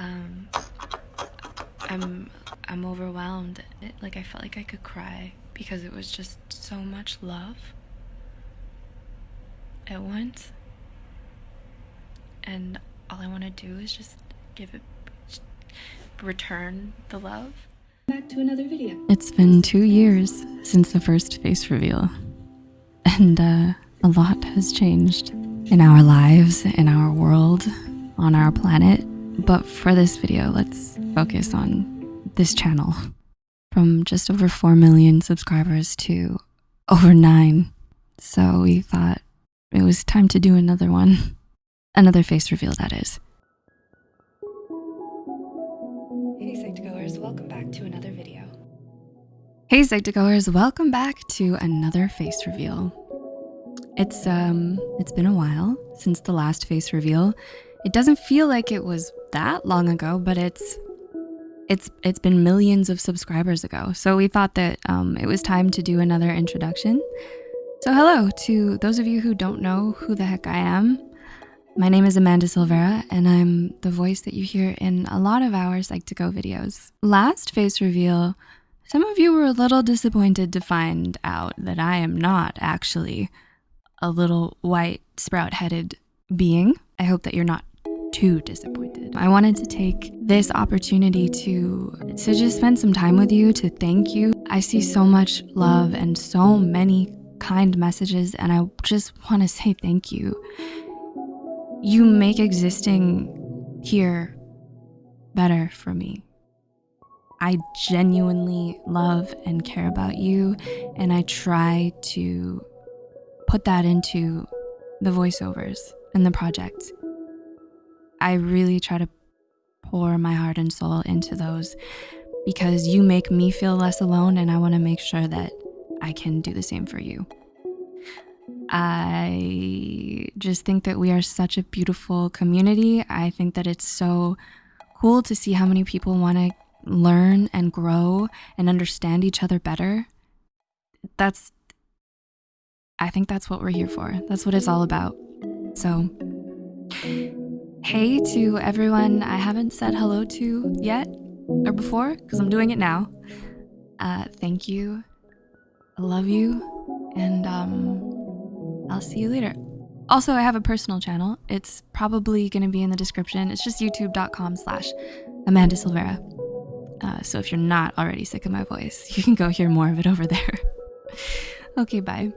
Um, I'm I'm overwhelmed. It, like I felt like I could cry because it was just so much love at once. And all I want to do is just give it return the love. Back to another video. It's been two years since the first face reveal, and uh, a lot has changed in our lives, in our world, on our planet. But for this video, let's focus on this channel. From just over 4 million subscribers to over 9. So we thought it was time to do another one. Another face reveal, that is. Hey Psych2Goers, welcome back to another video. Hey Psych2Goers, welcome back to another face reveal. It's um it's been a while since the last face reveal. It doesn't feel like it was that long ago, but it's it's it's been millions of subscribers ago. So we thought that um, it was time to do another introduction. So hello to those of you who don't know who the heck I am. My name is Amanda Silvera, and I'm the voice that you hear in a lot of our Psych2Go videos. Last face reveal, some of you were a little disappointed to find out that I am not actually a little white sprout-headed being. I hope that you're not too disappointed. I wanted to take this opportunity to, to just spend some time with you, to thank you. I see so much love and so many kind messages, and I just wanna say thank you. You make existing here better for me. I genuinely love and care about you, and I try to put that into the voiceovers and the project. I really try to pour my heart and soul into those because you make me feel less alone, and I wanna make sure that I can do the same for you. I just think that we are such a beautiful community. I think that it's so cool to see how many people want to learn and grow and understand each other better. That's, I think that's what we're here for. That's what it's all about. So, hey to everyone I haven't said hello to yet or before, because I'm doing it now. Uh, thank you. I love you. And um, I'll see you later. Also, I have a personal channel. It's probably going to be in the description. It's just youtube.com slash Amanda Silvera. Uh, so if you're not already sick of my voice, you can go hear more of it over there. okay, bye.